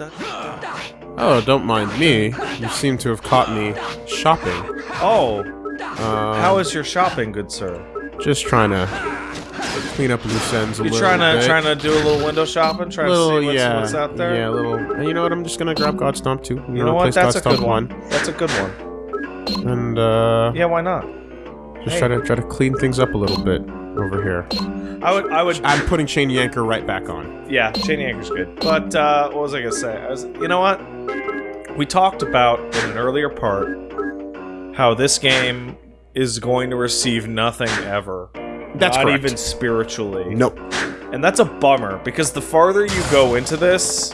Oh, don't mind me. You seem to have caught me shopping. Oh, Uh, how is your shopping, good sir? Just trying to clean up loose ends a You little trying to bit. trying to do a little window shopping, trying little, to see what's, yeah, what's out there? Yeah, a little. And you know what? I'm just gonna grab God Stomp too. You know what? That's a good one. one. That's a good one. And uh, Yeah, why not? just hey. try to try to clean things up a little bit over here. I would, I would, I'm putting Chain Yanker right back on. yeah, chain anchor's good. But uh, what was I gonna say? I was, you know what? We talked about in an earlier part how this game is going to receive nothing ever. That's not correct. even spiritually. Nope. And that's a bummer because the farther you go into this,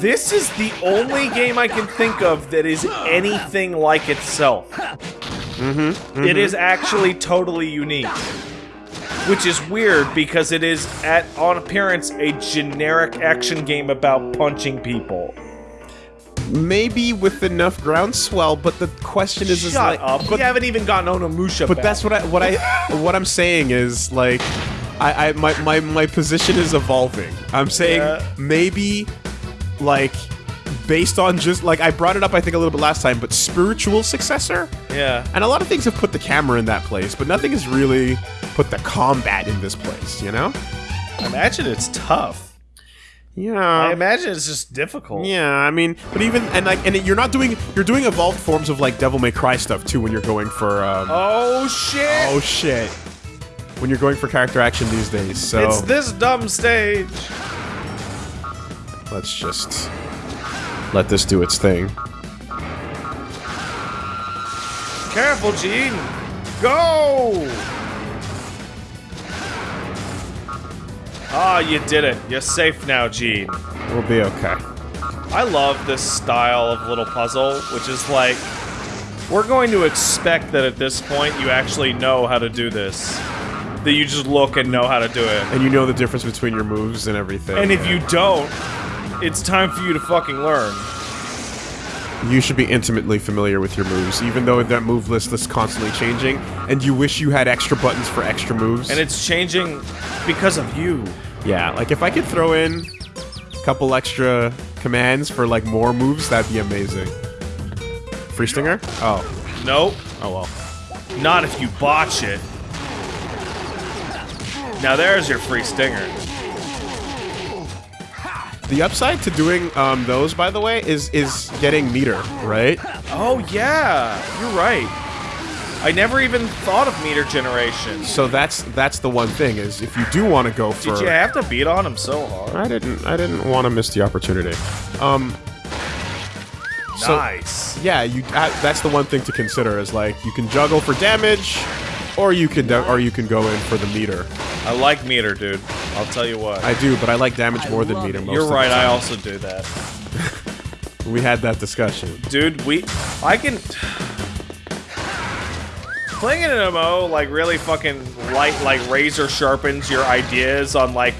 this is the only game I can think of that is anything like itself. Mm-hmm. It is actually totally unique. Which is weird because it is, at on appearance, a generic action game about punching people. Maybe with enough groundswell, but the question is, is like, up! but we haven't even gotten on a Onimusha But back. that's what I what I what I'm saying is like I, I my, my my position is evolving. I'm saying Yeah. maybe like based on just like I brought it up I think a little bit last time, but spiritual successor. Yeah. And a lot of things have put the camera in that place, but nothing is really put the combat in this place, you know? I imagine it's tough. Yeah, I imagine it's just difficult. Yeah, I mean, but even and like, and you're not doing you're doing evolved forms of like Devil May Cry stuff too when you're going for um, Oh shit! Oh shit. When you're going for character action these days, so It's this dumb stage. let's just let this do its thing. Careful, Gene. Go! Ah, you did it. You're safe now, Gene. We'll be okay. I love this style of little puzzle, which is like, we're going to expect that at this point you actually know how to do this. That you just look and know how to do it. And you know the difference between your moves and everything. And if you don't, it's time for you to fucking learn. You should be intimately familiar with your moves, even though that move list is constantly changing, and you wish you had extra buttons for extra moves. And it's changing because of you. yeah, like if I could throw in a couple extra commands for like more moves, that'd be amazing. Free stinger? Oh, Nope. oh well. Not if you botch it. Now there's your free stinger. The upside to doing um, those, by the way, is is getting meter, right? Oh yeah, you're right. I never even thought of meter generation. So that's that's the one thing is if you do want to go for. Did you have to beat on him so hard? I didn't. I didn't want to miss the opportunity. Um. So, nice. Yeah, you. Uh, that's the one thing to consider is like you can juggle for damage, or you can or you can go in for the meter. I like meter, dude. I'll tell you what. I do, but I like damage I more than meter. it. Most you're of the right. I also do that, We had that discussion. dude. We, I can. Playing in an MMO like really fucking light, like razor sharpens your ideas on like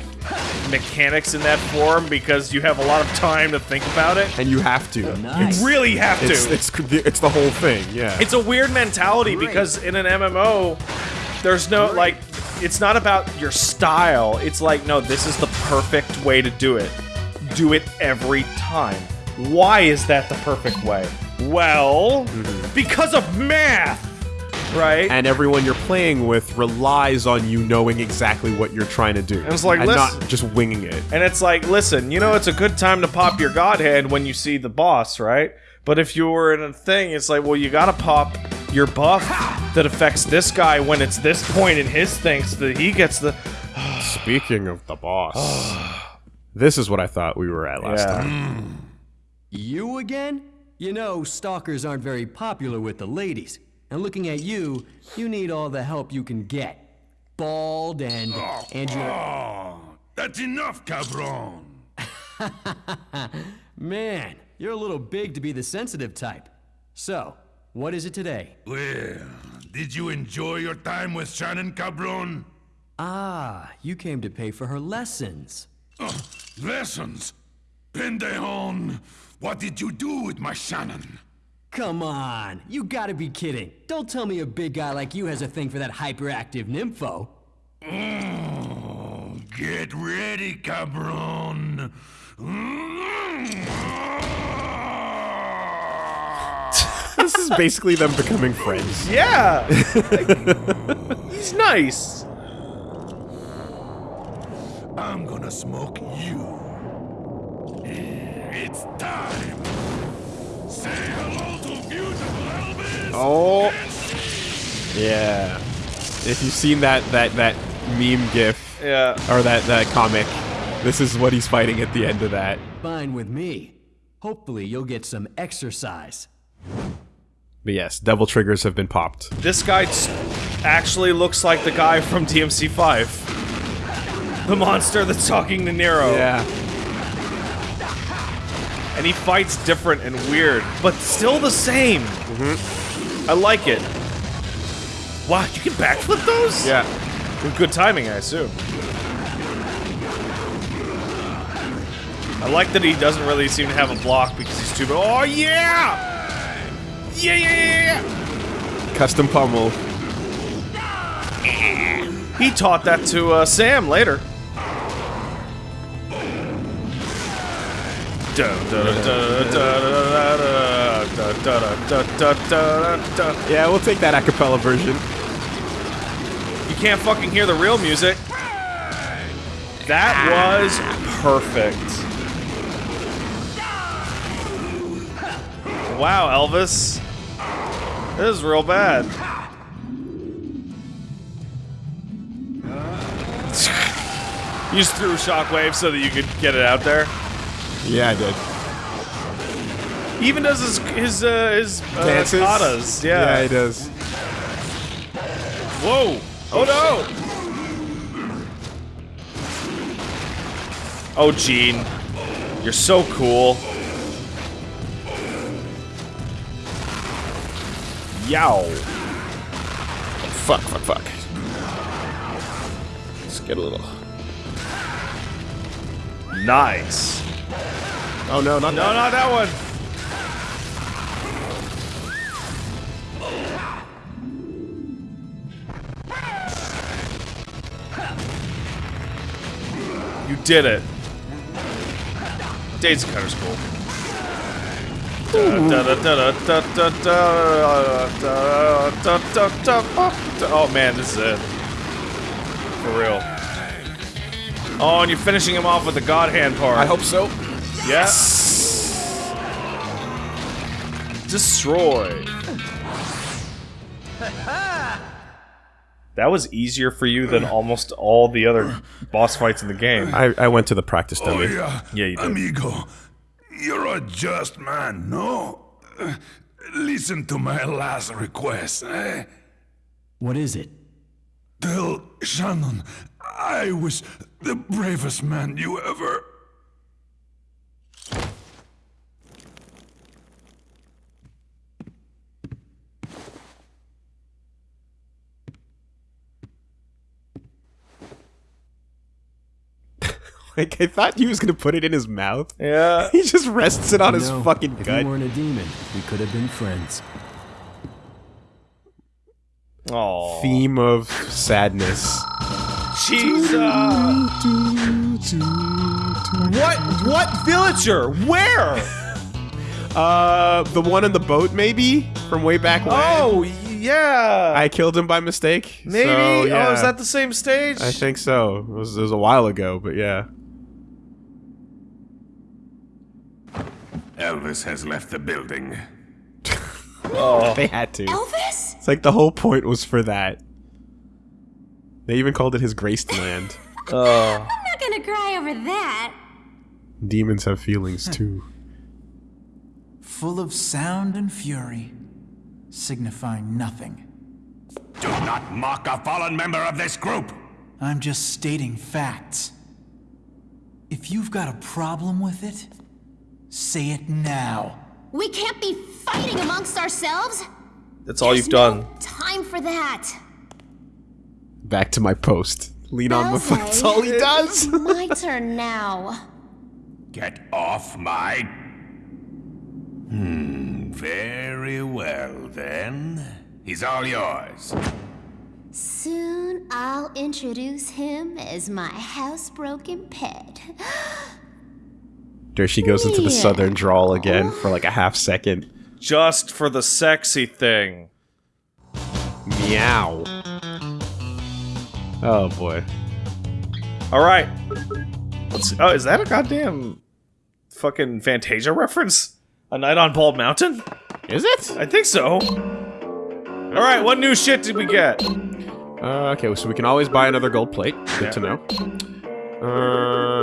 mechanics in that form because you have a lot of time to think about it. And you have to. Nice. You really have to. It's it's it's the whole thing. Yeah. it's a weird mentality because in an MMO, there's no like, it's not about your style. It's like, no, this is the perfect way to do it. Do it every time. Why is that the perfect way? Well, mm-hmm. because of math, right? and everyone you're playing with relies on you knowing exactly what you're trying to do. And it's like, and listen- not just winging it. And it's like, listen, you know, it's a good time to pop your godhead when you see the boss, right? But if you were in a thing, it's like, well, you gotta pop your buff that affects this guy when it's this point in his thing so that he gets the. Speaking of the boss, this is what I thought we were at last time. You again? You know, stalkers aren't very popular with the ladies. And looking at you, you need all the help you can get. Bald and and you're Oh, that's enough, cabron. man, you're a little big to be the sensitive type. So, what is it today? Well, did you enjoy your time with Shannon, cabron? Ah, you came to pay for her lessons. Ugh, lessons? Pendejon, what did you do with my Shannon? Come on, you gotta be kidding. Don't tell me a big guy like you has a thing for that hyperactive nympho. Oh, Get ready, cabron. This is basically them becoming friends. Yeah. He's nice. I'm gonna smoke you. It's time. Say hello to beautiful Elvis. Oh. Yeah. If you've seen that that that meme gif Yeah. or that that comic, this is what he's fighting at the end of that. Fine with me. Hopefully, you'll get some exercise. But yes, devil triggers have been popped. This guy actually looks like the guy from DMC5. The monster that's talking to Nero. Yeah. And he fights different and weird, but still the same. Mhm. I like it. Wow, you can backflip those? Yeah. With good timing, I assume. I like that he doesn't really seem to have a block because he's too. Oh yeah! Yeah, yeah, yeah, yeah! Custom pummel. He taught that to uh, Sam later. Yeah, we'll take that a cappella version. You can't fucking hear the real music. That was perfect. Wow, Elvis. This is real bad. You just threw shockwave so that you could get it out there. Yeah, I did. He even does his his uh, his uh, Dances. katas. Yeah, Yeah. he does. Whoa! Oh no! Oh, Gene, you're so cool. Yow! Fuck, fuck, fuck. Let's get a little. Nice. Oh no, not No, that. not that one. You did it. Daisy Cutter's cool. Oh man, this is it. For real. Oh, and you're finishing him off with the God Hand part. I hope so. Yes. Destroy. That was easier for you than almost all the other boss fights in the game. I, I went to the practice Oh, yeah. Yeah, you did. Amigo, you're a just man, no? Uh, Listen to my last request, eh? What is it? Tell Shannon I was the bravest man you ever. Like I thought he was gonna put it in his mouth. Yeah. He just rests it on his No, fucking if gut. you weren't a demon, we could have been friends. Oh. Theme of sadness. Jesus. What? What villager? Where? Uh, the one in the boat, maybe from way back when. Oh, yeah. I killed him by mistake. Maybe. So, yeah. Oh, is that the same stage? I think so. It was, it was a while ago, but yeah. Elvis has left the building. oh. They had to. Elvis? It's like the whole point was for that. They even called it his graced land. oh. I'm not oh. gonna cry over that. Demons have feelings too. full of sound and fury, signifying nothing. Do not mock a fallen member of this group! I'm just stating facts. If you've got a problem with it, say it now. We can't be fighting amongst ourselves. That's all There's you've done. no time for that. Back to my post. Lean on the foot. That's all he does. My turn now. Get off my. Hmm, very well then. He's all yours. Soon I'll introduce him as my housebroken pet. There she goes into the southern drawl again for like a half second. Just for the sexy thing. Meow. Oh boy. All right. Let's. Oh, is that a goddamn fucking Fantasia reference? A Night on Bald Mountain? Is it? I think so. All right. What new shit did we get? Uh, okay, so we can always buy another gold plate. Good Yeah. to know. Uh,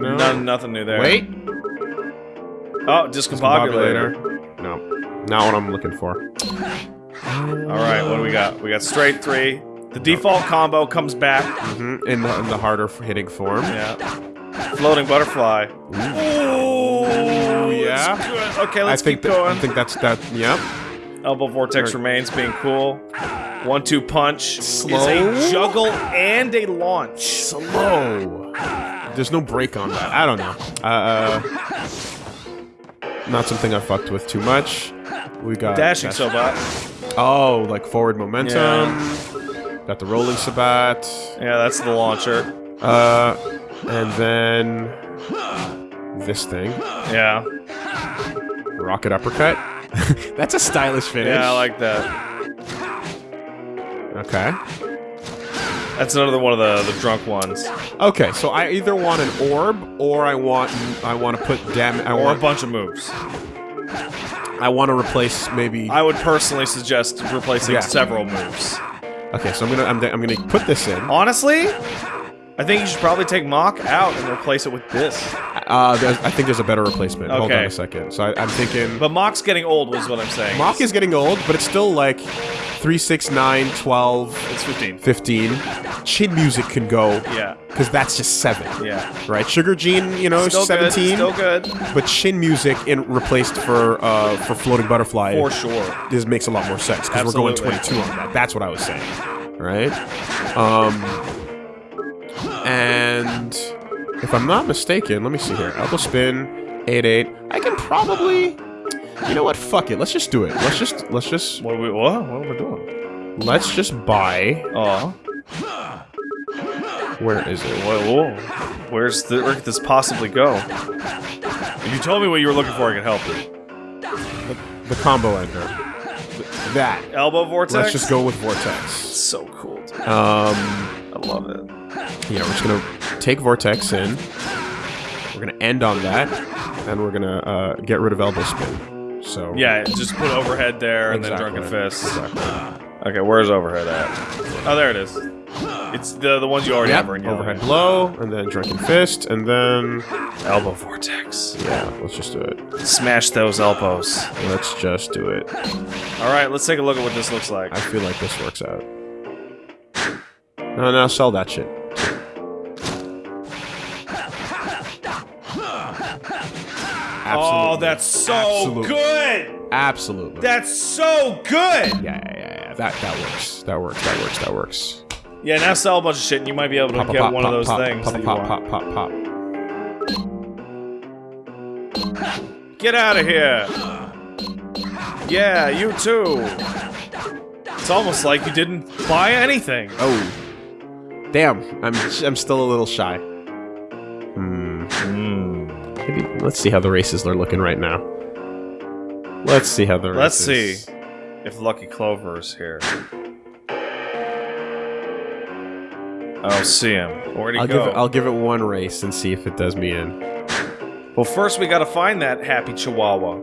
no. None, nothing new there. Wait. Oh, discombobulator. Populator. No, not what I'm looking for. All right. What do we got? We got straight three. The default combo comes back. Mhm, In the in the harder hitting form. Yeah. Floating butterfly. Oh, yeah. Okay, let's I think keep that, going. I think that's that. Yep. Elbow vortex Or- remains being cool. One two punch Slow? is a juggle and a launch. Slow. There's no break on that. I don't know. Uh, not something I fucked with too much. We got Dashing dash- Sobat. Oh, like forward momentum. Got the rolling sobat. Yeah, that's the launcher. Uh, and then this thing, Yeah. rocket uppercut. That's a stylish finish. Yeah, I like that. Okay. That's another one of the, the drunk ones. Okay, so I either want an orb or I want I want to put damage. I Or a bunch of moves. I want to replace maybe. I would personally suggest replacing Yeah. several moves. Okay, so I'm gonna I'm, I'm gonna put this in. Honestly, I think you should probably take Mock out and replace it with this. Uh, I think there's a better replacement. Hold on Okay. a second. So I, I'm thinking. But Mock's getting old, was what I'm saying. Mock is getting old, but it's still like 3, 6, 9, 12, It's 15. 15. Chin music can go. Yeah. Because that's just 7. Yeah. Right? Sugar Gene, you know, Still 17. good. Still good. But chin music in replaced for uh, for floating butterfly. For sure. This makes a lot more sense because we're going 22 on that. That's what I was saying. Right? Um, and if I'm not mistaken, let me see here. Elbow spin, 8 8. I can probably. You know what? Fuck it. Let's just do it. Let's just let's just What are we? What? What are we doing? let's just buy. Oh. Where is it? Whoa, whoa. Where's the? Where could this possibly go? If you told me what you were looking for, I could help you. The combo ender. That. Elbow vortex. Let's just go with vortex. So cool. Dude. Um. I love it. Yeah, we're just gonna take Vortex in. We're gonna end on that, and we're gonna uh, get rid of Elbow Spin. So Yeah, just put overhead there and Exactly. then drunken fist. Okay, where's overhead at? Oh, there it is. It's the the ones you already Yep, have yellow. overhead blow, and then Drunken Fist, and then Elbow vortex. yeah, let's just do it. Smash those elbows. Let's just do it. All right, let's take a look at what this looks like. I feel like this works out. No, no, sell that shit. Absolutely. Oh, that's so Absolutely. good. Absolutely. That's so good. yeah, yeah, yeah, yeah. That that works. That works. That works. That works. Yeah, now sell a bunch of shit and you might be able to Pop, get pop, one pop, of those things Pop, pop, pop, pop, pop. Get out of here. Yeah, you too. It's almost like you didn't buy anything. Oh, damn! I'm I'm still a little shy. Hmm. Maybe let's see how the races are looking right now. Let's see how the Let's races. see if Lucky Clover is here. I don't see him. Where'd he I'll go? give it, I'll give it one race and see if it does me in. well, first we gotta find that happy Chihuahua.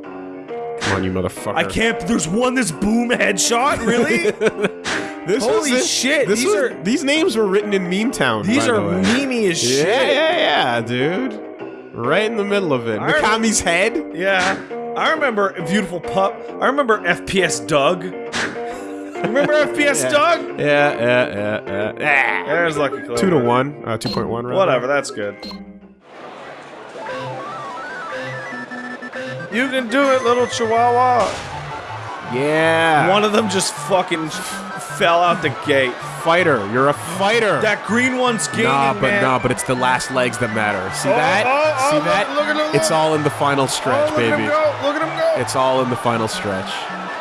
Come on, you motherfucker! I can't. There's one this boom headshot. Really? This Holy was it. shit, This these was, are- these names were written in Meme Town. These are the way. memey as shit. Yeah, yeah, yeah, dude. Right in the middle of it. I Mikami's head. Yeah. I remember beautiful pup. I remember FPS Doug. remember FPS Doug? Yeah, yeah, yeah, yeah. yeah. There's Lucky Clover. Two to one. Uh, two point one. rather. Whatever, that's good. You can do it, little Chihuahua. Yeah. One of them just fucking fell out the gate. Fighter. You're a fighter. That green one's gaining, nah, but man. nah, but it's the last legs that matter. See Oh, that? oh, oh, See look- that? look at him, It's all in the final Oh, stretch, look at baby. him go! Look at him go! It's all in the final stretch.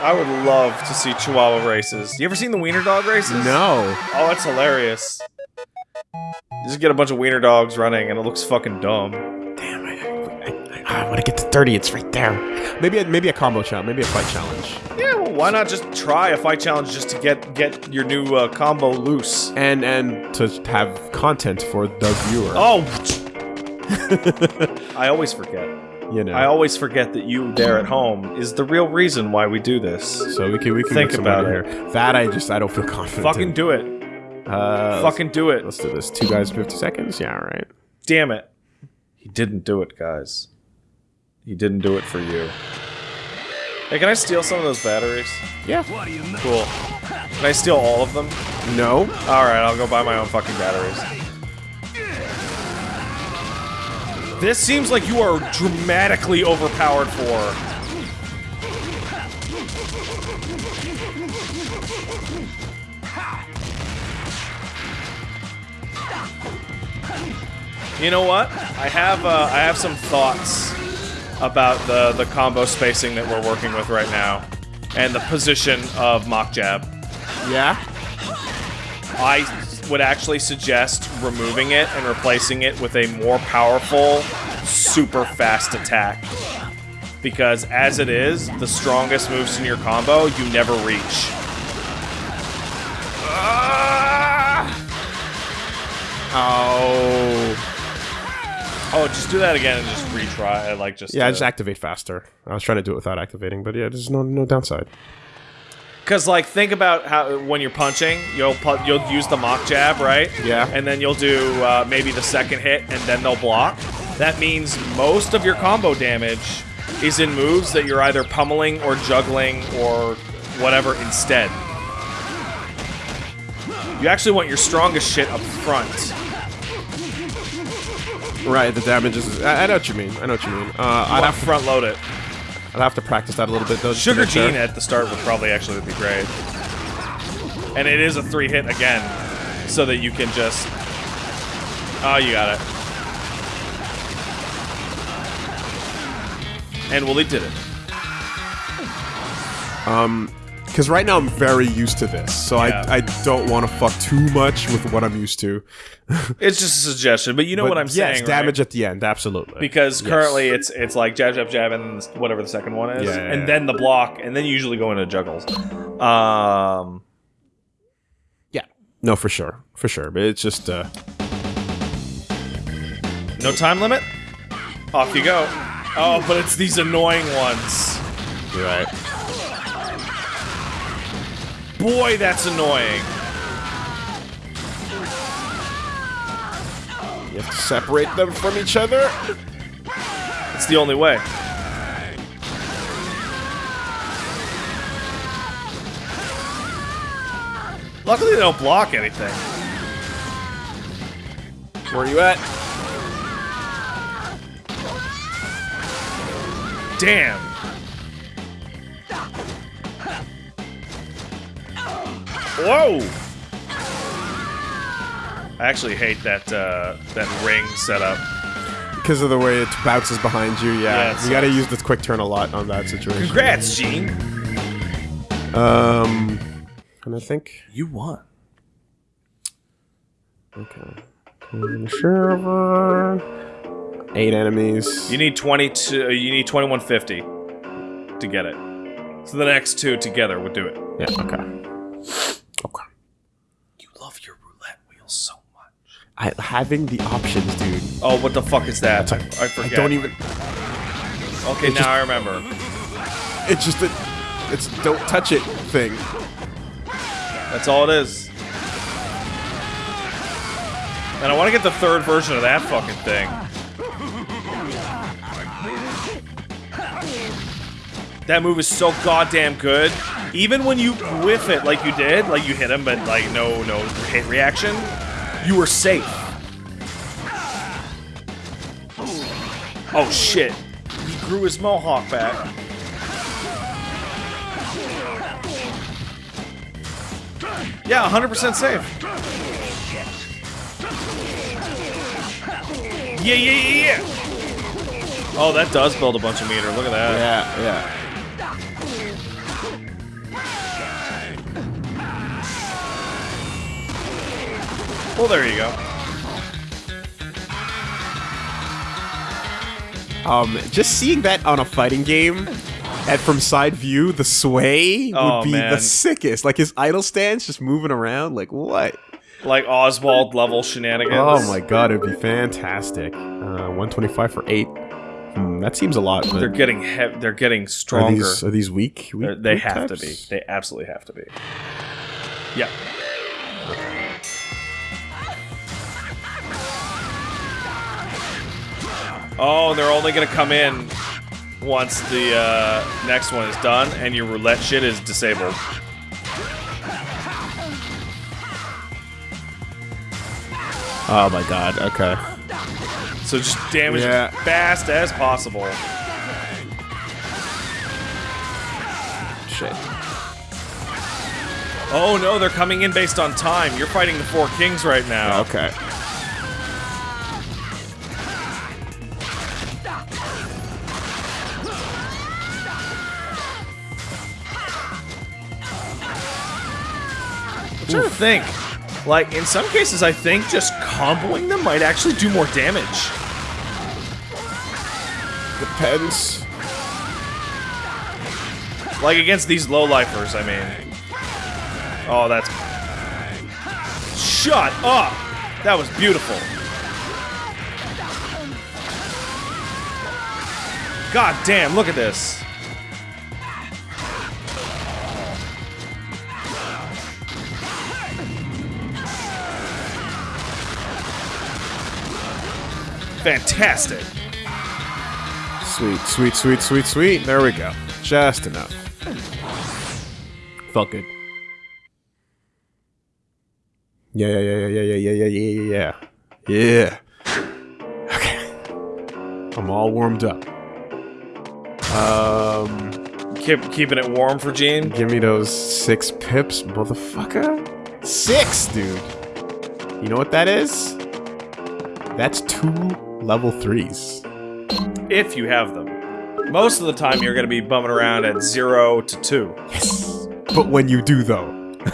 I would love to see Chihuahua races. You ever seen the Wiener Dog races? No. Oh, it's hilarious. You just get a bunch of Wiener Dogs running, and it looks fucking dumb. Damn, I, I, I, I want to get to 30. It's right there. Maybe a, maybe a combo challenge. Maybe a fight challenge. Yeah, why not just try a fight challenge just to get get your new uh, combo loose? And and to have content for the viewer. Oh! I always forget. you know. I always forget that you there at home is the real reason why we do this. so we can we can Think about it. here. That I just I don't feel confident. Fucking in. do it. Uh, Fucking do it. Let's do this. Two guys, 50 seconds. Yeah, all right. Damn it. He didn't do it, guys. He didn't do it for you. Hey, can I steal some of those batteries? Yeah. Cool. Can I steal all of them? No. Alright, I'll go buy my own fucking batteries. This seems like you are dramatically overpowered for. You know what? I have uh, I have some thoughts about the the combo spacing that we're working with right now, and the position of mock jab. Yeah. I would actually suggest removing it and replacing it with a more powerful, super fast attack. Because as it is, the strongest moves in your combo, you never reach. Ah! Oh. Oh, just do that again and just retry. Like just Yeah, uh, just activate faster. I was trying to do it without activating, but yeah, there's no no downside. Because like think about how when you're punching, you'll pu- you'll use the mock jab, right? Yeah. And then you'll do uh, maybe the second hit, and then they'll block. That means most of your combo damage is in moves that you're either pummeling or juggling or whatever instead. You actually want your strongest shit up front. Right, the damage is. I, I know what you mean. I know what you mean. Uh, I'd have, front load it. I'd have to practice that a little bit though. Sugar sure. Gene at the start would probably actually be great. And it is a three hit again, so that you can just. Oh, you got it. And Wooly did it. Because right now I'm very used to this, so Yeah. I I don't want to fuck too much with what I'm used to. It's just a suggestion, but you know But what I'm yes, saying, damage right? at the end, absolutely. Because Yes. currently it's it's like jab, jab, jab, and whatever the second one is, Yeah, yeah, and then the block, and then you usually go into juggles. Um, yeah, no, for sure, for sure. But it's just uh, no time limit. Off you go. Oh, but it's these annoying ones. you're right. Boy, that's annoying. You have to separate them from each other. It's the only way. Luckily, they don't block anything. Where are you at? Damn. Whoa! I actually hate that uh, that ring setup. Because of the way it bounces behind you, yeah. Yeah, you gotta use the quick turn a lot on that situation. Congrats, Gene. Um, and I think You won. okay. Server. Eight enemies. You need twenty two. You need twenty one fifty to get it. So the next two together would do it. yeah. Okay. Okay. You love your roulette wheel so much. I, having the options, dude. Oh, what the fuck is that? I, I I forget. don't even. Okay, now just- I remember. It's just a. It's don't touch it thing. That's all it is. And I want to get the third version of that fucking thing. That move is so goddamn good. Even when you whiff it like you did, like you hit him, but like no no hit reaction, you were safe. Oh shit. He grew his mohawk back. Yeah, 100% safe. Yeah, yeah, yeah, yeah. Oh, that does build a bunch of meter. Look at that. Yeah, yeah. Well, there you go. Um, just seeing that on a fighting game, and from side view, the sway would Oh, be man. the sickest. Like his idle stance, just moving around. Like what? Like Oswald level shenanigans. Oh my god, it'd be fantastic. Uh, 125 for eight. Hmm, that seems a lot. But They're getting he- they're getting are stronger. these are these weak? weak They're- weak have to be. They absolutely have to be. Yeah. Oh, they're only gonna come in once the uh, next one is done and your roulette shit is disabled. Oh my god. Okay. So just damage Yeah. as fast as possible. Shit. Oh no, they're coming in based on time. You're fighting the four kings right now. Okay. Think. Like, in some cases, I think just comboing them might actually do more damage. Depends. Like, against these low-lifers, I mean. Oh, that's... Shut up! That was beautiful. God damn, look at this. Fantastic. Sweet, sweet, sweet, sweet, sweet. There we go. Just enough. Felt good. Yeah, yeah, yeah, yeah, yeah, yeah, yeah, yeah, yeah, yeah. Yeah. Okay. I'm all warmed up. Um, Keep, keeping it warm for Gene. give me those six pips, motherfucker. Six, dude. You know what that is? That's two level threes. if you have them. Most of the time, you're going to be bumming around at zero to two. Yes! But when you do, though.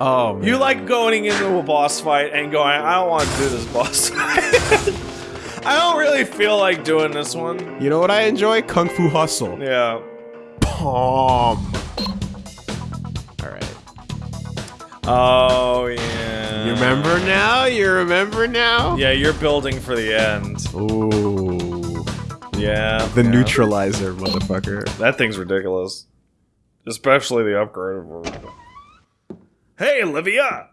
oh, man. You like going into a boss fight and going, I don't want to do this boss fight. I don't really feel like doing this one. You know what I enjoy? Kung Fu Hustle. Yeah. Palm. Alright. Oh, yeah. You remember now? You remember now? Yeah, you're building for the end. Ooh. Yeah. The yeah. neutralizer, motherfucker. That thing's ridiculous. Especially the upgraded version. Hey, Olivia!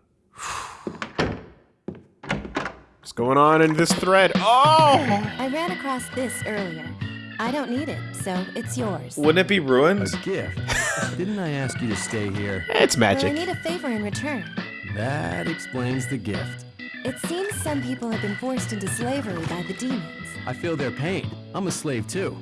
What's going on in this thread? Oh! I ran across this earlier. I don't need it, so it's yours. Wouldn't it be ruined? A gift. Didn't I ask you to stay here? It's But I magic. need a favor in return. That explains the gift. It seems some people have been forced into slavery by the demons. I feel their pain. I'm a slave too.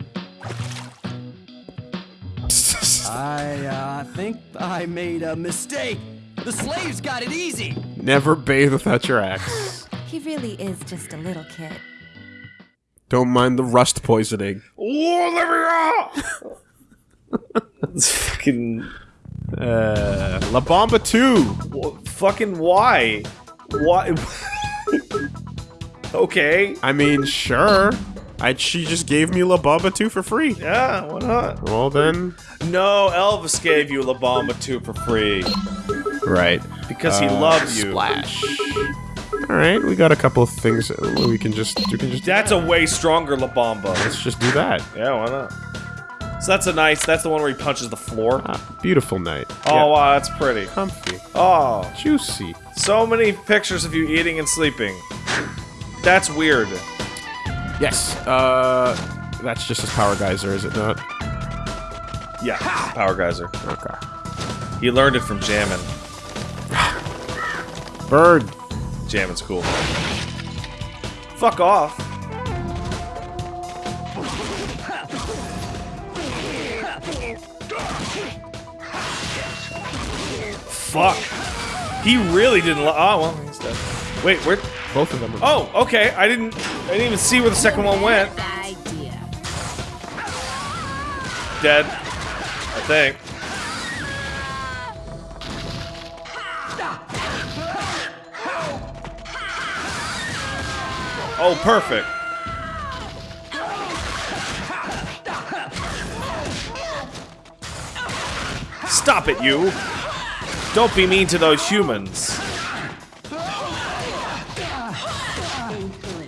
I uh, think I made a mistake. The slaves got it easy. Never bathe without your axe. He really is just a little kid. Don't mind the rust poisoning. Oh, Olivia! it's fucking. Uh, La Bomba 2! Fucking why? Why? okay. I mean, sure. I, she just gave me La Bomba 2 for free. Yeah, why not? Well then. No, Elvis gave you La Bomba 2 for free Right. because he Uh, loved you. Splash. Alright, we got a couple of things we can just we can just That's a way stronger La Bomba. let's just do that. Yeah, why not? So that's a nice. That's the one where he punches the floor. Ah, beautiful night. Oh Yeah, wow, that's pretty. comfy. Oh, Juicy. so many pictures of you eating and sleeping. That's weird. Yes. Uh that's just his power geyser, is it not? Yeah, Power Geyser. Okay. He learned it from Jammin. Bird. Jammin's cool. Fuck off. Fuck. He really didn't. Li- oh well, he's dead. Wait, where? Both of them are Oh, okay. I didn't. I didn't even see where the second one went. Dead. I think. Oh, perfect. Stop it, you! Don't be mean to those humans.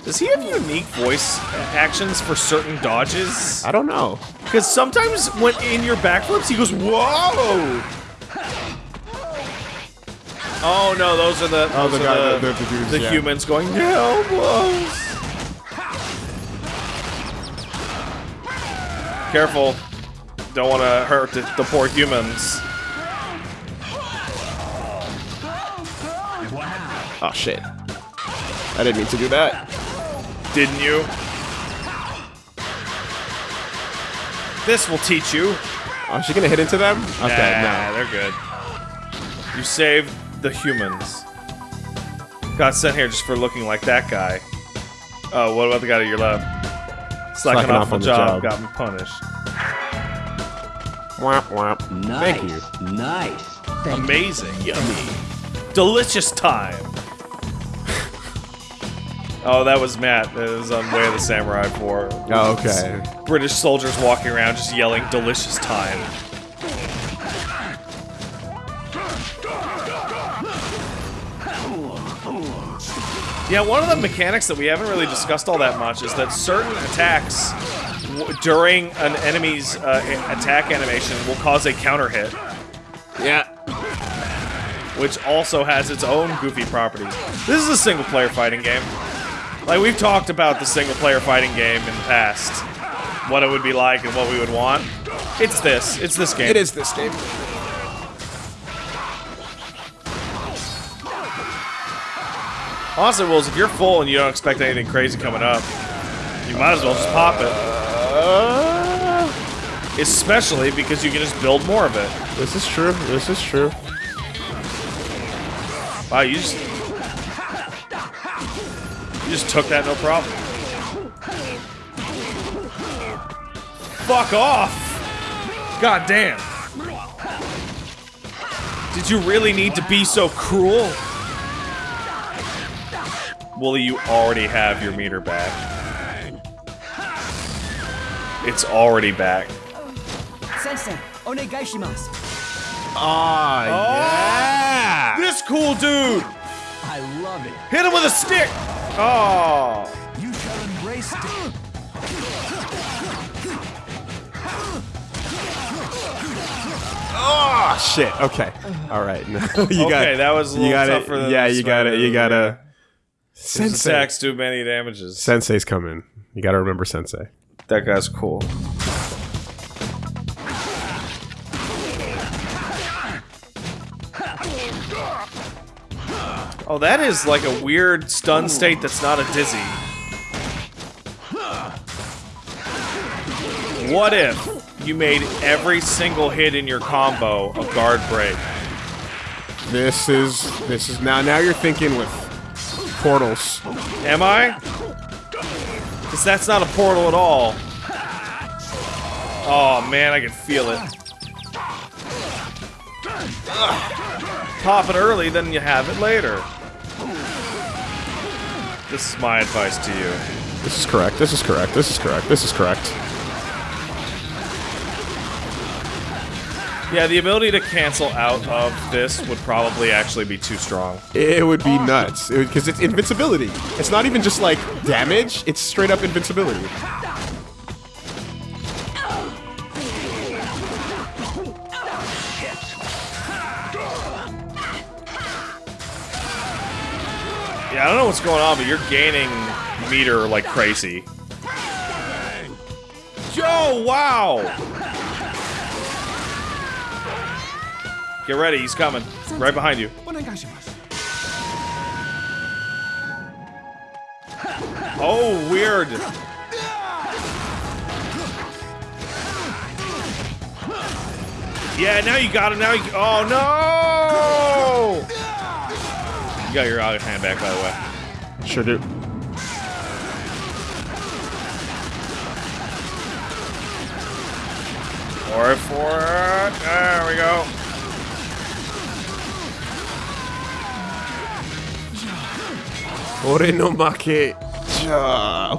Does he have unique voice actions for certain dodges? I don't know. Because sometimes when in your backflips, he goes, whoa! Oh no, those are the Oh, those the are the- the dudes, the yeah. humans going help us. Careful, don't want to hurt the, the poor humans. Oh shit. I didn't mean to do that. Didn't you? This will teach you. Oh, is she gonna hit into them? Okay, nah, no. they're good. You saved the humans. Got sent here just for looking like that guy. Oh, what about the guy to your left? Slacking, Slacking off, off on on the the job, job. got me punished. Womp womp. Nice. Thank you. Nice. Amazing. Yummy. Delicious time. Oh, that was Matt. That was on Way of the Samurai 4. Oh, okay. British soldiers walking around just yelling delicious time. Yeah, one of the mechanics that we haven't really discussed all that much is that certain attacks w- during an enemy's uh, attack animation will cause a counter hit, Yeah. which also has its own goofy properties. This is a single player fighting game. Like, we've talked about the single player fighting game in the past, what it would be like and what we would want. It's this. It's this game. It is this game. Honestly, Wills, if you're full and you don't expect anything crazy coming up, you might as well just pop it. Especially because you can just build more of it. This is true. This is true. Wow, you just... You just took that no problem. Fuck off! God damn. Did you really need to be so cruel? Wooly, you already have your meter back. It's already back. Sensei, onegaishimasu. Ah, yeah. This cool dude! I love it. Hit him with a stick! Oh! You shall embrace death. Oh shit. Okay. All right. No, you got. Okay, that was a you little got tougher than Yeah, you got it. You got to. been. His Sensei. attacks do many damages. Sensei's coming. You got to remember Sensei. That guy's cool. Oh, that is like a weird stun state that's not a dizzy. What if you made every single hit in your combo a guard break? This is. This is now. Now you're thinking with portals. Am I? Because that's not a portal at all. Oh man, I can feel it. Pop it early, then you have it later. This is my advice to you. This is correct. This is correct. This is correct. This is correct. Yeah, the ability to cancel out of this would probably actually be too strong. It would be nuts because it's invincibility. It's not even just like damage. It's straight up invincibility. I don't know what's going on, but you're gaining meter like crazy. Joe, wow! Get ready, he's coming. Right behind you. Oh, weird. Yeah, now you got him. Now you. Oh no! You got your other hand back, by the way. Sure do. Or for it. There we go. Ore no make.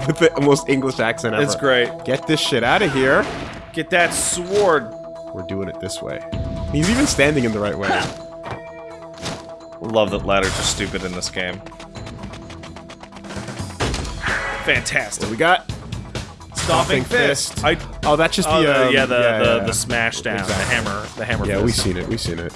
with the most English accent ever. It's great. Get this shit out of here. Get that sword. We're doing it this way. He's even standing in the right way. Love that ladders are stupid in this game. Fantastic. What we got? Stomping Stomping fist. fist. I, Oh, that's just oh, the, the, um, yeah, the, yeah, the, yeah. the smash down, Exactly. the hammer, the hammer Yeah, fist. we've seen it. We've seen it.